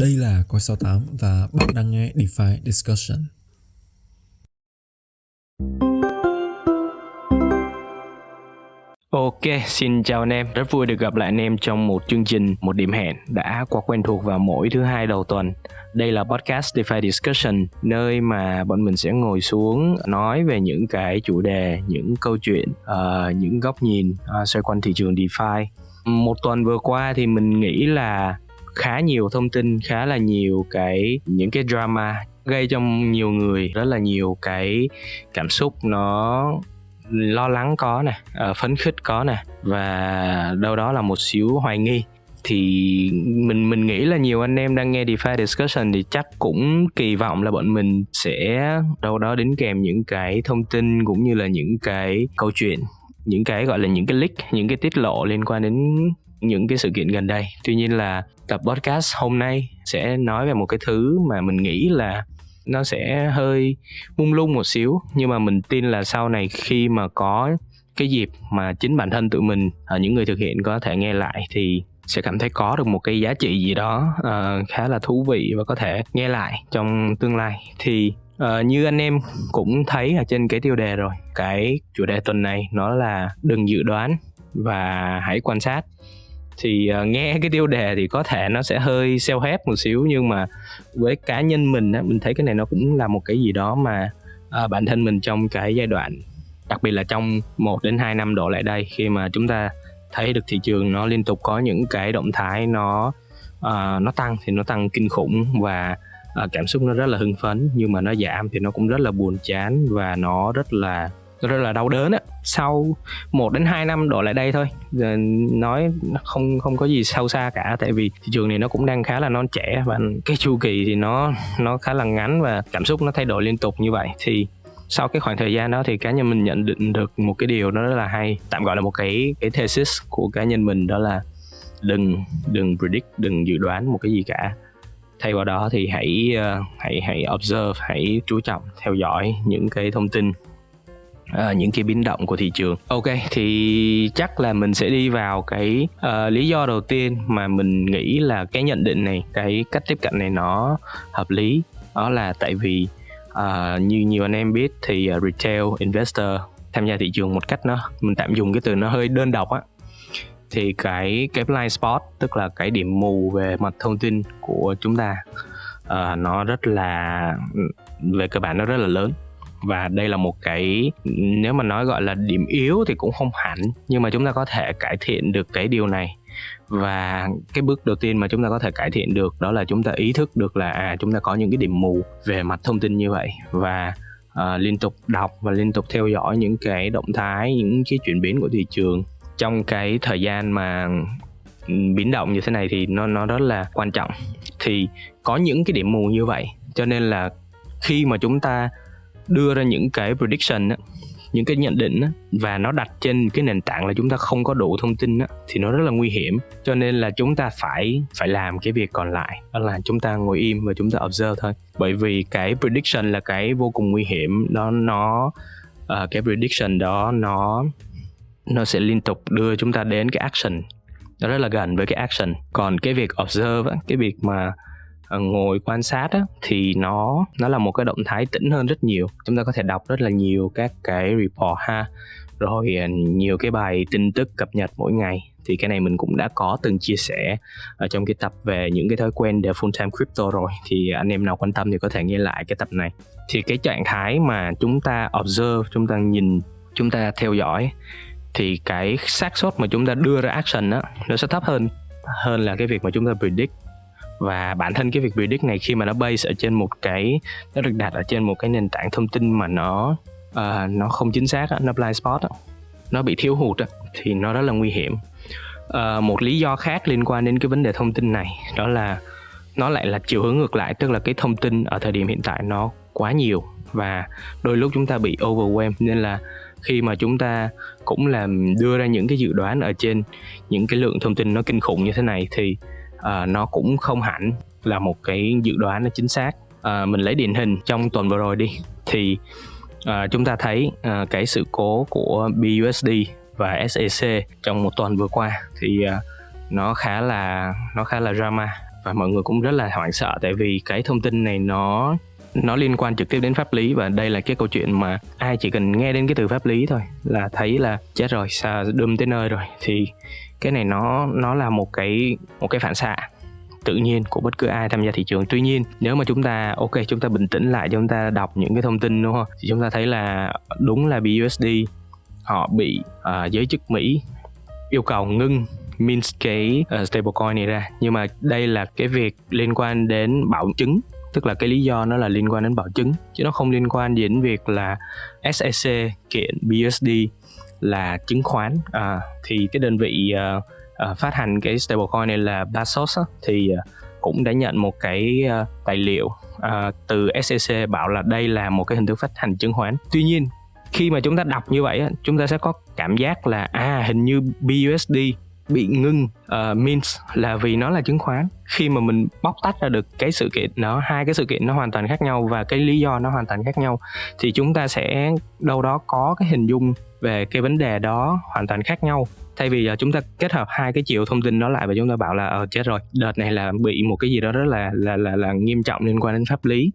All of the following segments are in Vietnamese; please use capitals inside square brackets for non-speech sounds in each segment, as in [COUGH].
Đây là Coi 68 và bạn đang nghe DeFi Discussion. Ok, xin chào anh em. Rất vui được gặp lại anh em trong một chương trình, một điểm hẹn đã quá quen thuộc vào mỗi thứ hai đầu tuần. Đây là podcast DeFi Discussion, nơi mà bọn mình sẽ ngồi xuống nói về những cái chủ đề, những câu chuyện, uh, những góc nhìn uh, xoay quanh thị trường DeFi. Một tuần vừa qua thì mình nghĩ là khá nhiều thông tin, khá là nhiều cái, những cái drama gây cho nhiều người, rất là nhiều cái cảm xúc nó lo lắng có nè ờ, phấn khích có nè, và đâu đó là một xíu hoài nghi. Thì mình mình nghĩ là nhiều anh em đang nghe DeFi discussion thì chắc cũng kỳ vọng là bọn mình sẽ đâu đó đến kèm những cái thông tin cũng như là những cái câu chuyện, những cái gọi là những cái leak, những cái tiết lộ liên quan đến những cái sự kiện gần đây. Tuy nhiên là tập podcast hôm nay sẽ nói về một cái thứ mà mình nghĩ là nó sẽ hơi mung lung một xíu nhưng mà mình tin là sau này khi mà có cái dịp mà chính bản thân tụi mình ở những người thực hiện có thể nghe lại thì sẽ cảm thấy có được một cái giá trị gì đó uh, khá là thú vị và có thể nghe lại trong tương lai. Thì uh, như anh em cũng thấy ở trên cái tiêu đề rồi cái chủ đề tuần này nó là đừng dự đoán và hãy quan sát thì uh, nghe cái tiêu đề thì có thể nó sẽ hơi self help một xíu nhưng mà với cá nhân mình á mình thấy cái này nó cũng là một cái gì đó mà uh, bản thân mình trong cái giai đoạn đặc biệt là trong 1 đến 2 năm đổ lại đây khi mà chúng ta thấy được thị trường nó liên tục có những cái động thái nó uh, nó tăng thì nó tăng kinh khủng và uh, cảm xúc nó rất là hưng phấn nhưng mà nó giảm thì nó cũng rất là buồn chán và nó rất là rất là đau đớn á. Sau 1 đến 2 năm đổ lại đây thôi. Giờ nói không không có gì sâu xa cả tại vì thị trường này nó cũng đang khá là non trẻ và cái chu kỳ thì nó nó khá là ngắn và cảm xúc nó thay đổi liên tục như vậy. Thì sau cái khoảng thời gian đó thì cá nhân mình nhận định được một cái điều đó rất là hay tạm gọi là một cái cái thesis của cá nhân mình đó là đừng đừng predict đừng dự đoán một cái gì cả. Thay vào đó thì hãy uh, hãy hãy observe hãy chú trọng theo dõi những cái thông tin à, những cái biến động của thị trường. Ok thì chắc là mình sẽ đi vào cái uh, lý do đầu tiên mà mình nghĩ là cái nhận định này cái cách tiếp cận này nó hợp lý. Đó là tại vì uh, như nhiều anh em biết thì uh, retail investor tham gia thị trường một cách nó mình tạm dùng cái từ nó hơi đơn độc á. Thì cái cái blind spot tức là cái điểm mù về mặt thông tin của chúng ta uh, nó rất là ừ, về cơ bản nó rất là lớn và đây là một cái nếu mà nói gọi là điểm yếu thì cũng không hẳn nhưng mà chúng ta có thể cải thiện được cái điều này. Và cái bước đầu tiên mà chúng ta có thể cải thiện được đó là chúng ta ý thức được là à chúng ta có những cái điểm mù về mặt thông tin như vậy. Và uh, liên tục đọc và liên tục theo dõi những cái động thái những cái chuyển biến của thị trường. Trong cái thời gian mà ừ, biến động như thế này thì nó nó rất là quan trọng. Thì có những cái điểm mù như vậy cho nên là khi mà chúng ta đưa ra những cái prediction á, những cái nhận định á, và nó đặt trên cái nền tảng là chúng ta không có đủ thông tin á, thì nó rất là nguy hiểm. Cho nên là chúng ta phải phải làm cái việc còn lại đó là chúng ta ngồi im và chúng ta observe thôi. Bởi vì cái prediction là cái vô cùng nguy hiểm đó nó uh, cái prediction đó nó nó sẽ liên tục đưa chúng ta đến cái action. Nó rất là gần với cái action. Còn cái việc observe á, cái việc mà Ờ, ngồi quan sát á, thì nó nó là một cái động thái tĩnh hơn rất nhiều. Chúng ta có thể đọc rất là nhiều các cái report ha. Rồi ờ, nhiều cái bài tin tức cập nhật mỗi ngày. Thì cái này mình cũng đã có từng chia sẻ ở trong cái tập về những cái thói quen để full time crypto rồi. Thì anh em nào quan tâm thì có thể nghe lại cái tập này. Thì cái trạng thái mà chúng ta observe chúng ta nhìn chúng ta theo dõi thì cái xác suất mà chúng ta đưa ra action á nó sẽ thấp hơn hơn là cái việc mà chúng ta predict và bản thân cái việc predict này khi mà nó base ở trên một cái nó được đặt ở trên một cái nền tảng thông tin mà nó uh, nó không chính xác nó blind spot nó bị thiếu hụt thì nó rất là nguy hiểm. Uh, một lý do khác liên quan đến cái vấn đề thông tin này đó là nó lại là chiều hướng ngược lại tức là cái thông tin ở thời điểm hiện tại nó quá nhiều và đôi lúc chúng ta bị overwhelm nên là khi mà chúng ta cũng làm đưa ra những cái dự đoán ở trên những cái lượng thông tin nó kinh khủng như thế này thì uh, nó cũng không hẳn là một cái dự đoán nó chính xác. Uh, mình lấy điển hình trong tuần vừa rồi đi. Thì uh, chúng ta thấy uh, cái sự cố của BUSD và SEC trong một tuần vừa qua thì uh, nó khá là nó khá là drama và mọi người cũng rất là hoảng sợ tại vì cái thông tin này nó nó liên quan trực tiếp đến pháp lý và đây là cái câu chuyện mà ai chỉ cần nghe đến cái từ pháp lý thôi là thấy là chết rồi sao đâm tới nơi rồi. Thì cái này nó nó là một cái một cái phản xạ tự nhiên của bất cứ ai tham gia thị trường. Tuy nhiên nếu mà chúng ta ok chúng ta bình tĩnh lại chúng ta đọc những cái thông tin đúng không? Thì chúng ta thấy là đúng là BUSD họ bị uh, giới chức Mỹ yêu cầu ngưng mint cái uh, stablecoin này ra. Nhưng mà đây là cái việc liên quan đến bảo chứng tức là cái lý do nó là liên quan đến bảo chứng chứ nó không liên quan đến việc là SEC kiện BUSD là chứng khoán. À, thì cái đơn vị uh, uh, phát hành cái stablecoin này là Basos á, thì uh, cũng đã nhận một cái uh, tài liệu uh, từ SEC bảo là đây là một cái hình thức phát hành chứng khoán. Tuy nhiên khi mà chúng ta đọc như vậy chúng ta sẽ có cảm giác là à hình như BUSD bị ngưng uh, means là vì nó là chứng khoán. Khi mà mình bóc tách ra được cái sự kiện nó hai cái sự kiện nó hoàn toàn khác nhau và cái lý do nó hoàn toàn khác nhau thì chúng ta sẽ đâu đó có cái hình dung về cái vấn đề đó hoàn toàn khác nhau. Thay vì uh, chúng ta kết hợp hai cái chiều thông tin đó lại và chúng ta bảo là ờ chết rồi đợt này là bị một cái gì đó rất là là là là nghiêm trọng liên quan đến pháp lý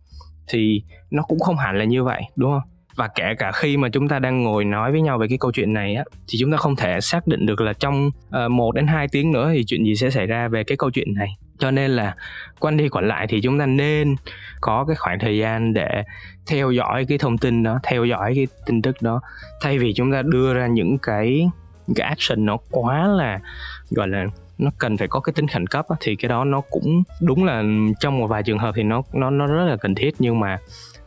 thì nó cũng không hẳn là như vậy đúng không? Và kể cả khi mà chúng ta đang ngồi nói với nhau về cái câu chuyện này á thì chúng ta không thể xác định được là trong ờ, uh, 1 đến 2 tiếng nữa thì chuyện gì sẽ xảy ra về cái câu chuyện này. Cho nên là quanh đi quẩn lại thì chúng ta nên có cái khoảng thời gian để theo dõi cái thông tin đó theo dõi cái tin tức đó. Thay vì chúng ta đưa ra những cái cái action nó quá là gọi là nó cần phải có cái tính khẩn cấp á, thì cái đó nó cũng đúng là trong một vài trường hợp thì nó nó nó rất là cần thiết. Nhưng mà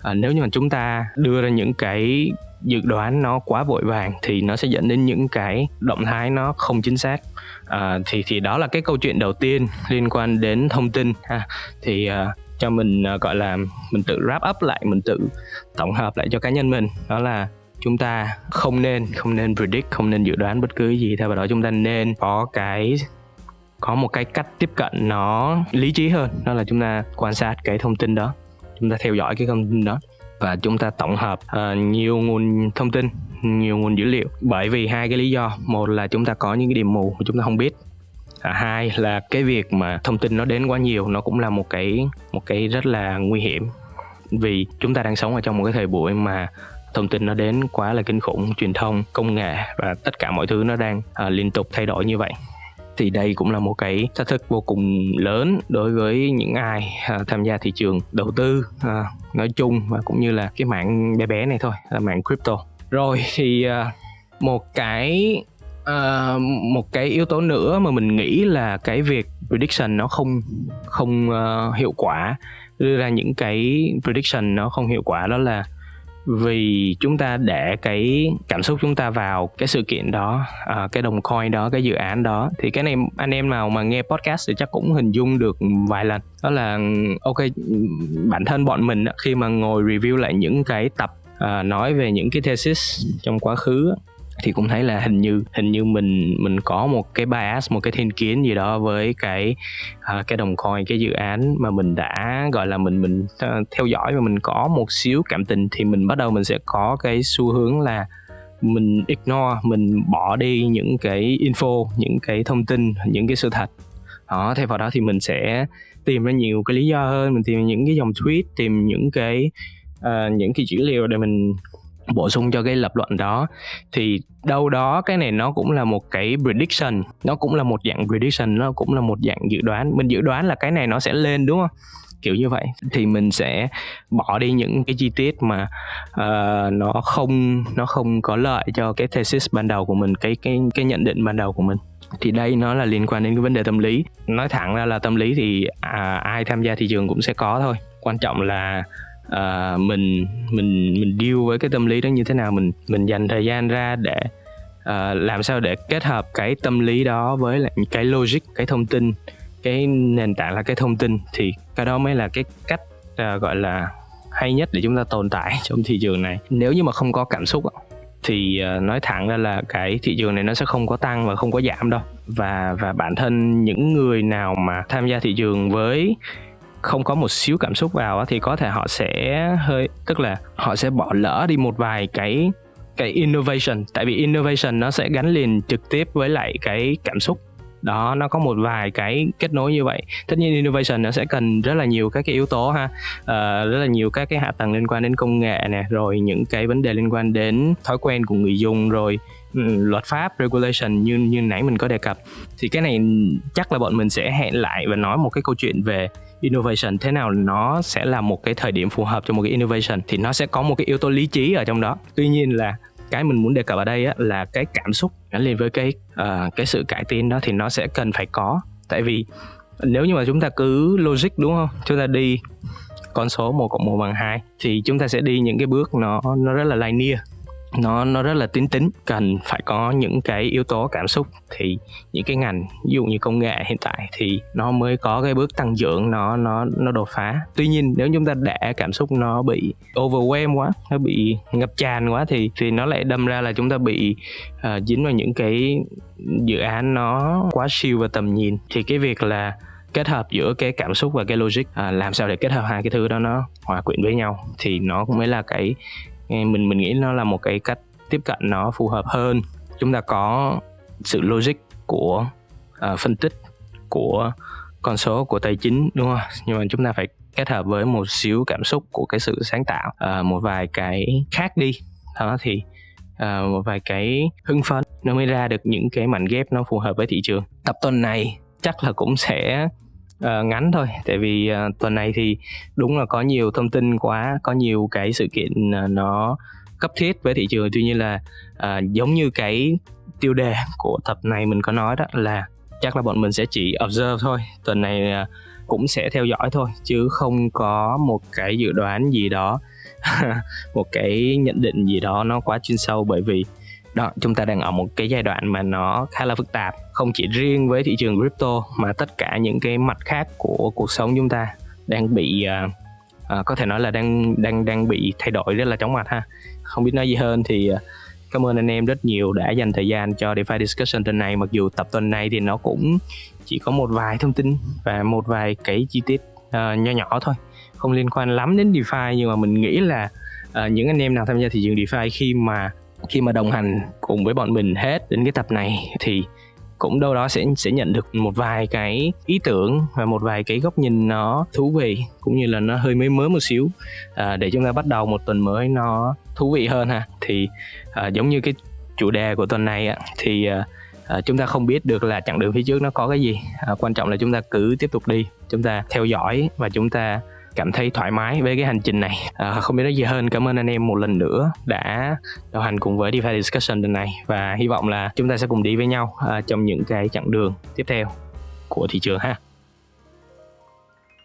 à, nếu như mà chúng ta đưa ra những cái dự đoán nó quá vội vàng thì nó sẽ dẫn đến những cái động thái nó không chính xác. À, thì thì đó là cái câu chuyện đầu tiên liên quan đến thông tin ha. Thì à, cho mình à, gọi là mình tự wrap up lại mình tự tổng hợp lại cho cá nhân mình đó là chúng ta không nên không nên predict không nên dự đoán bất cứ gì theo vào đó. Chúng ta nên có cái có một cái cách tiếp cận nó lý trí hơn đó là chúng ta quan sát cái thông tin đó chúng ta theo dõi cái thông tin đó. Và chúng ta tổng hợp uh, nhiều nguồn thông tin nhiều nguồn dữ liệu. Bởi vì hai cái lý do một là chúng ta có những cái điểm mù mà chúng ta không biết à, hai là cái việc mà thông tin nó đến quá nhiều nó cũng là một cái một cái rất là nguy hiểm. Vì chúng ta đang sống ở trong một cái thời buổi mà thông tin nó đến quá là kinh khủng truyền thông công nghệ và tất cả mọi thứ nó đang uh, liên tục thay đổi như vậy thì đây cũng là một cái thách thức vô cùng lớn đối với những ai à, tham gia thị trường đầu tư à, nói chung và cũng như là cái mạng bé bé này thôi là mạng crypto. Rồi thì à, một cái một cái yếu tố nữa mà mình nghĩ là cái việc prediction nó không không uh, hiệu quả đưa ra những cái prediction nó không hiệu quả đó là vì chúng ta để cái cảm xúc chúng ta vào cái sự kiện đó uh, cái đồng coin đó cái dự án đó thì cái này anh em nào mà nghe podcast thì chắc cũng hình dung được vài lần. Đó là ok bản thân bọn mình khi mà ngồi review lại những cái tập uh, nói về những cái thesis trong quá khứ thì cũng thấy là hình như hình như mình mình có một cái bias một cái thiên kiến gì đó với cái uh, cái đồng coin cái dự án mà mình đã gọi là mình mình uh, theo dõi và mình có một xíu cảm tình thì mình bắt đầu mình sẽ có cái xu hướng là mình ignore mình bỏ đi những cái info những cái thông tin những cái sự thật. Đó thay vào đó thì mình sẽ tìm ra nhiều cái lý do hơn mình tìm những cái dòng tweet tìm những cái uh, những cái dữ liệu để mình bổ sung cho cái lập luận đó. Thì đâu đó cái này nó cũng là một cái prediction nó cũng là một dạng prediction nó cũng là một dạng dự đoán. Mình dự đoán là cái này nó sẽ lên đúng không? Kiểu như vậy. Thì mình sẽ bỏ đi những cái chi tiết mà uh, nó không nó không có lợi cho cái thesis ban đầu của mình cái cái cái nhận định ban đầu của mình. Thì đây nó là liên quan đến cái vấn đề tâm lý. Nói thẳng ra là tâm lý thì à, ai tham gia thị trường cũng sẽ có thôi. Quan trọng là uh, mình mình mình deal với cái tâm lý đó như thế nào? Mình mình dành thời gian ra để uh, làm sao để kết hợp cái tâm lý đó với lại cái logic cái thông tin cái nền tảng là cái thông tin thì cái đó mới là cái cách uh, gọi là hay nhất để chúng ta tồn tại [LAUGHS] trong thị trường này. Nếu như mà không có cảm xúc thì nói thẳng ra là cái thị trường này nó sẽ không có tăng và không có giảm đâu. Và và bản thân những người nào mà tham gia thị trường với không có một xíu cảm xúc vào thì có thể họ sẽ hơi tức là họ sẽ bỏ lỡ đi một vài cái cái innovation. Tại vì innovation nó sẽ gắn liền trực tiếp với lại cái cảm xúc. Đó nó có một vài cái kết nối như vậy. Tất nhiên innovation nó sẽ cần rất là nhiều các cái yếu tố ha. Uh, rất là nhiều các cái hạ tầng liên quan đến công nghệ nè rồi những cái vấn đề liên quan đến thói quen của người dùng rồi Ừ, luật pháp regulation như như nãy mình có đề cập thì cái này chắc là bọn mình sẽ hẹn lại và nói một cái câu chuyện về innovation thế nào nó sẽ là một cái thời điểm phù hợp cho một cái innovation thì nó sẽ có một cái yếu tố lý trí ở trong đó. Tuy nhiên là cái mình muốn đề cập ở đây á, là cái cảm xúc gắn liền với cái uh, cái sự cải tiến đó thì nó sẽ cần phải có. Tại vì nếu như mà chúng ta cứ logic đúng không? Chúng ta đi con số 1 cộng 1 bằng 2 thì chúng ta sẽ đi những cái bước nó nó rất là linear nó nó rất là tính tính cần phải có những cái yếu tố cảm xúc. Thì những cái ngành ví dụ như công nghệ hiện tại thì nó mới có cái bước tăng trưởng nó nó nó đột phá. Tuy nhiên nếu chúng ta để cảm xúc nó bị overwhelm quá nó bị ngập tràn quá thì thì nó lại đâm ra là chúng ta bị uh, dính vào những cái dự án nó quá siêu và tầm nhìn. Thì cái việc là kết hợp giữa cái cảm xúc và cái logic à, làm sao để kết hợp hai cái thứ đó nó hòa quyện với nhau thì nó cũng mới là cái mình mình nghĩ nó là một cái cách tiếp cận nó phù hợp hơn. Chúng ta có sự logic của uh, phân tích của con số của tài chính đúng không? Nhưng mà chúng ta phải kết hợp với một xíu cảm xúc của cái sự sáng tạo uh, một vài cái khác đi. Đó thì uh, một vài cái hưng phấn nó mới ra được những cái mảnh ghép nó phù hợp với thị trường. Tập tuần này chắc là cũng sẽ uh, ngắn thôi tại vì uh, tuần này thì đúng là có nhiều thông tin quá có nhiều cái sự kiện uh, nó cấp thiết với thị trường. Tuy nhiên là uh, giống như cái tiêu đề của tập này mình có nói đó là chắc là bọn mình sẽ chỉ observe thôi tuần này uh, cũng sẽ theo dõi thôi chứ không có một cái dự đoán gì đó [LAUGHS] một cái nhận định gì đó nó quá chuyên sâu. Bởi vì đó chúng ta đang ở một cái giai đoạn mà nó khá là phức tạp không chỉ riêng với thị trường crypto mà tất cả những cái mặt khác của cuộc sống chúng ta đang bị uh, uh, có thể nói là đang đang đang bị thay đổi rất là chóng mặt ha. Không biết nói gì hơn thì uh, cảm ơn anh em rất nhiều đã dành thời gian cho DeFi discussion tuần này. Mặc dù tập tuần này thì nó cũng chỉ có một vài thông tin và một vài cái chi tiết uh, nho nhỏ thôi không liên quan lắm đến DeFi nhưng mà mình nghĩ là uh, những anh em nào tham gia thị trường DeFi khi mà khi mà đồng hành cùng với bọn mình hết đến cái tập này thì cũng đâu đó sẽ sẽ nhận được một vài cái ý tưởng và một vài cái góc nhìn nó thú vị cũng như là nó hơi mới mới một xíu. À, để chúng ta bắt đầu một tuần mới nó thú vị hơn ha. Thì à, giống như cái chủ đề của tuần này á, thì à, à, chúng ta không biết được là chặng đường phía trước nó có cái gì. À, quan trọng là chúng ta cứ tiếp tục đi chúng ta theo dõi và chúng ta cảm thấy thoải mái với cái hành trình này. À, không biết nói gì hơn. Cảm ơn anh em một lần nữa đã đồng hành cùng với DeFi Discussion lần này và hy vọng là chúng ta sẽ cùng đi với nhau à, trong những cái chặng đường tiếp theo của thị trường ha.